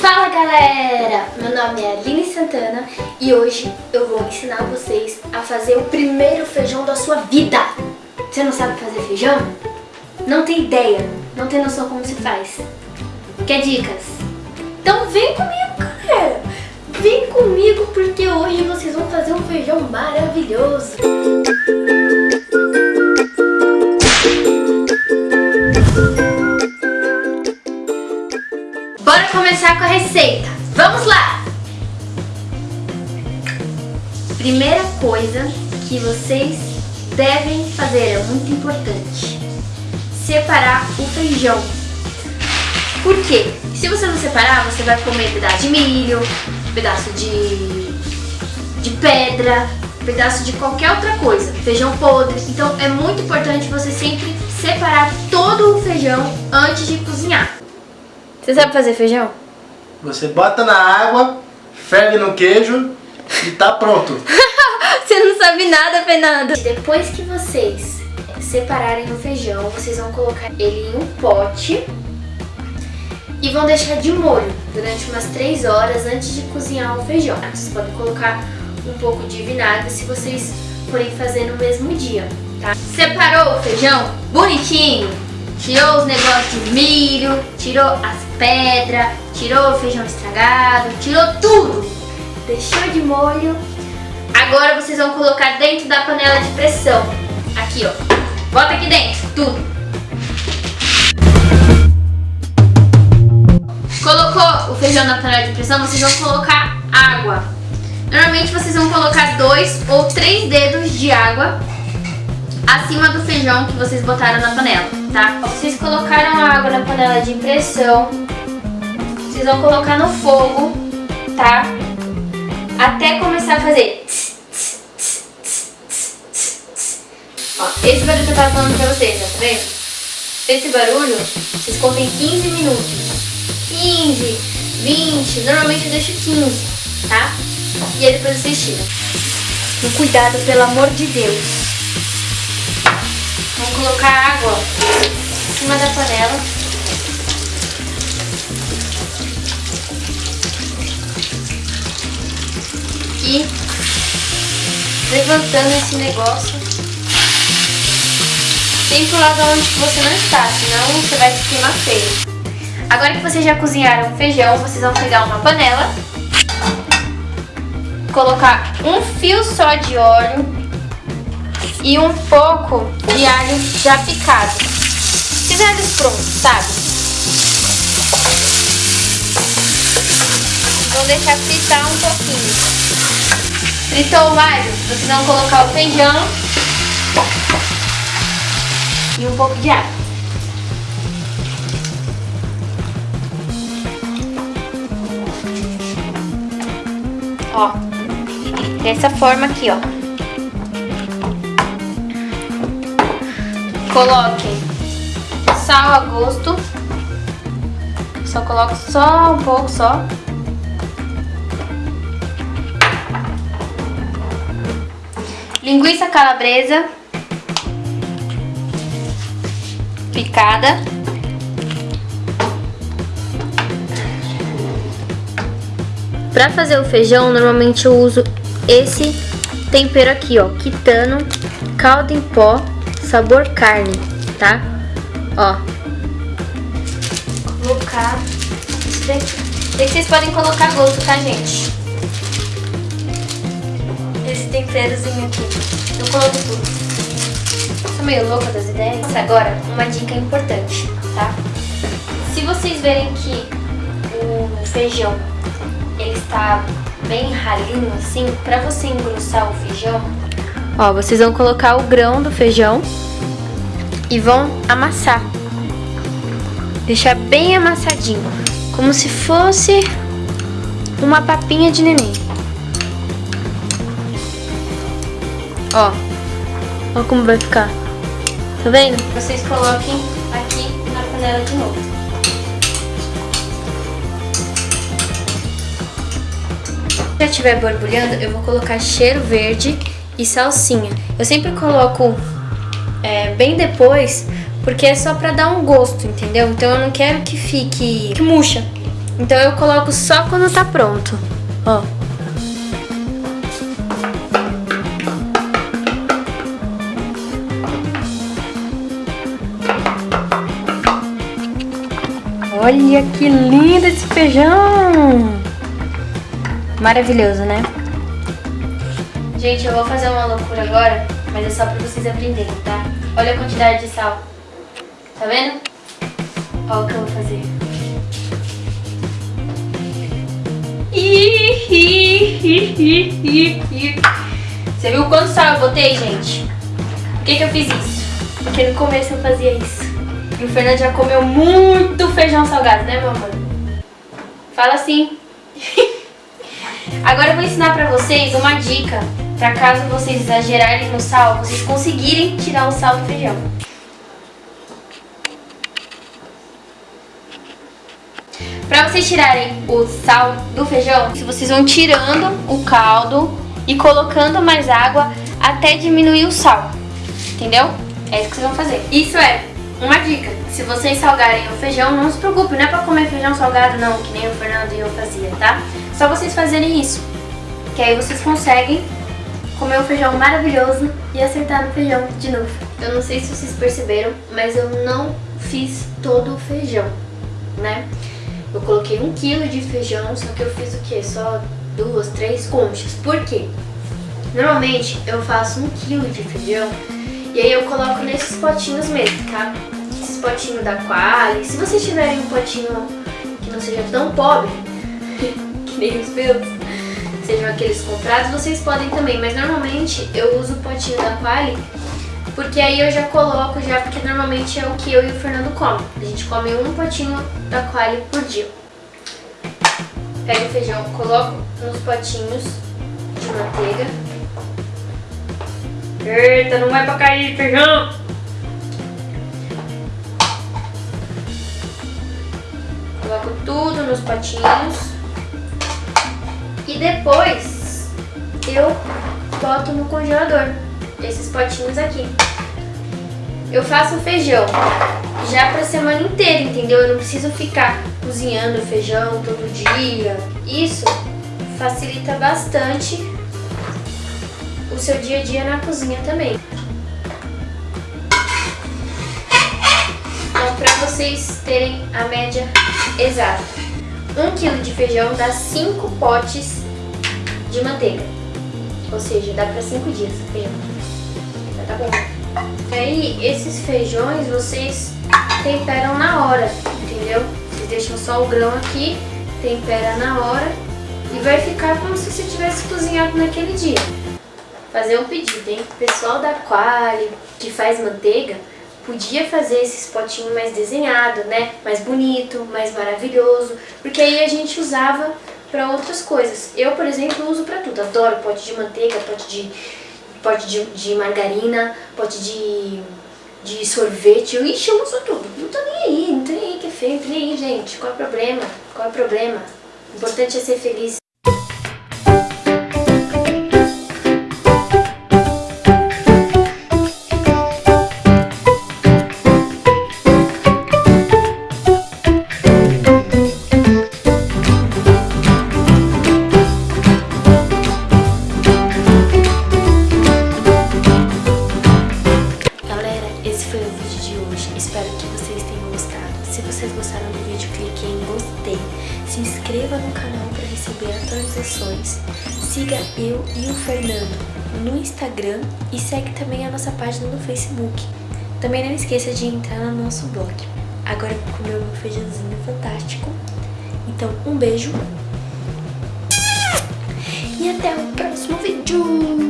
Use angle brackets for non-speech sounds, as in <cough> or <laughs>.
Fala galera, meu nome é Aline Santana e hoje eu vou ensinar vocês a fazer o primeiro feijão da sua vida. Você não sabe fazer feijão? Não tem ideia, não tem noção como se faz. Quer dicas? Então vem comigo galera, vem comigo porque hoje vocês vão fazer um feijão maravilhoso. Bora receita. Vamos lá! Primeira coisa que vocês devem fazer, é muito importante. Separar o feijão. Por quê? Se você não separar, você vai comer pedaço de milho, pedaço de, de pedra, pedaço de qualquer outra coisa, feijão podre. Então é muito importante você sempre separar todo o feijão antes de cozinhar. Você sabe fazer feijão? Você bota na água, ferve no queijo e tá pronto. <laughs> Você não sabe nada, Fernando. Depois que vocês separarem o feijão, vocês vão colocar ele em um pote e vão deixar de molho durante umas 3 horas antes de cozinhar o feijão. Vocês podem colocar um pouco de vinagre se vocês forem fazer no mesmo dia, tá? Separou o feijão bonitinho, tirou os negócios de milho, tirou as pedras, tirou o feijão estragado, tirou tudo. Deixou de molho. Agora vocês vão colocar dentro da panela de pressão. Aqui, ó. Bota aqui dentro, tudo. Colocou o feijão na panela de pressão, vocês vão colocar água. Normalmente vocês vão colocar dois ou três dedos de água acima do feijão que vocês botaram na panela, tá? Vocês colocaram a água na panela de pressão, vocês vão colocar no fogo, tá? Até começar a fazer... Ó, esse barulho que eu tava falando pra vocês, tá vendo? Esse barulho, vocês contem 15 minutos. 15, 20, normalmente eu deixo 15, tá? E aí depois vocês tiram. Cuidado, pelo amor de Deus. Vamos colocar água em cima da panela. E levantando esse negócio. Sempre o lado onde você não está, senão você vai se queimar feio. Agora que vocês já cozinharam o feijão, vocês vão pegar uma panela, colocar um fio só de óleo e um pouco de alho já picado. Alhos prontos, sabe? Vou deixar fritar um pouquinho. Fritou o alho, vocês vão colocar o feijão e um pouco de água. Ó, dessa forma aqui, ó. Coloquem sal a gosto. Só coloco só um pouco só. Linguiça calabresa. Picada. Para fazer o feijão, normalmente eu uso esse tempero aqui, ó, quitano, caldo em pó sabor carne, tá? Ó. Colocar isso daqui. vocês podem colocar gosto, tá, gente? Esse temperozinho aqui. Eu coloco tudo. Sou meio louca das ideias. Agora, uma dica importante, tá? Se vocês verem que o feijão ele está bem ralinho assim, pra você engrossar o feijão, Ó, vocês vão colocar o grão do feijão e vão amassar. Deixar bem amassadinho, como se fosse uma papinha de neném. Ó, ó como vai ficar. Tá vendo? Vocês coloquem aqui na panela de novo. Se já estiver borbulhando, eu vou colocar cheiro verde e salsinha. Eu sempre coloco é, bem depois, porque é só pra dar um gosto, entendeu? Então eu não quero que fique que murcha. Então eu coloco só quando tá pronto. Ó. Olha que lindo esse feijão! Maravilhoso, né? Gente, eu vou fazer uma loucura agora, mas é só pra vocês aprenderem, tá? Olha a quantidade de sal. Tá vendo? Olha o que eu vou fazer. Você viu quanto sal eu botei, gente? Por que, que eu fiz isso? Porque no começo eu fazia isso. E o Fernando já comeu muito feijão salgado, né, amor? Fala assim. <laughs> Agora eu vou ensinar pra vocês uma dica pra caso vocês exagerarem no sal, vocês conseguirem tirar o sal do feijão. Pra vocês tirarem o sal do feijão, vocês vão tirando o caldo e colocando mais água até diminuir o sal, entendeu? É isso que vocês vão fazer. Isso é uma dica, se vocês salgarem o feijão, não se preocupe, não é pra comer feijão salgado não, que nem o Fernando e eu fazia, tá? Só vocês fazerem isso, que aí vocês conseguem comer o feijão maravilhoso e acertar no feijão de novo. Eu não sei se vocês perceberam, mas eu não fiz todo o feijão, né? Eu coloquei um quilo de feijão, só que eu fiz o quê? Só duas, três conchas. Por quê? Normalmente eu faço um quilo de feijão e aí eu coloco nesses potinhos mesmo, tá? Esses potinhos da Quali. Se vocês tiverem um potinho que não seja tão pobre, <laughs> que nem os meus, sejam aqueles comprados, vocês podem também. Mas normalmente eu uso o potinho da Quali porque aí eu já coloco já, porque normalmente é o que eu e o Fernando come. A gente come um potinho da Quali por dia. Pego o feijão, coloco nos potinhos de manteiga. Eita, não vai pra cair feijão! Coloco tudo nos potinhos. E depois eu boto no congelador esses potinhos aqui. Eu faço feijão já pra semana inteira, entendeu? Eu não preciso ficar cozinhando feijão todo dia. Isso facilita bastante o seu dia a dia na cozinha também. Então, pra vocês terem a média exata. Um quilo de feijão dá 5 potes de manteiga. Ou seja, dá pra 5 dias feijão. Tá bom. Aí, esses feijões vocês temperam na hora, entendeu? Vocês deixam só o grão aqui, tempera na hora e vai ficar como se você tivesse cozinhado naquele dia. Fazer um pedido, hein? O pessoal da Quali, que faz manteiga, podia fazer esses potinhos mais desenhado, né? Mais bonito, mais maravilhoso, porque aí a gente usava para outras coisas. Eu, por exemplo, uso para tudo. Adoro pote de manteiga, pote de pote de, de margarina, pote de, de sorvete. Eu, ixi, eu uso tudo. Não tô nem aí, não tô nem aí que é feio, nem aí, gente. Qual é o problema? Qual é o problema? O importante é ser feliz. Eu e o Fernando no Instagram e segue também a nossa página no Facebook. Também não esqueça de entrar no nosso blog. Agora vou comer o meu feijãozinho fantástico. Então, um beijo e até o próximo vídeo!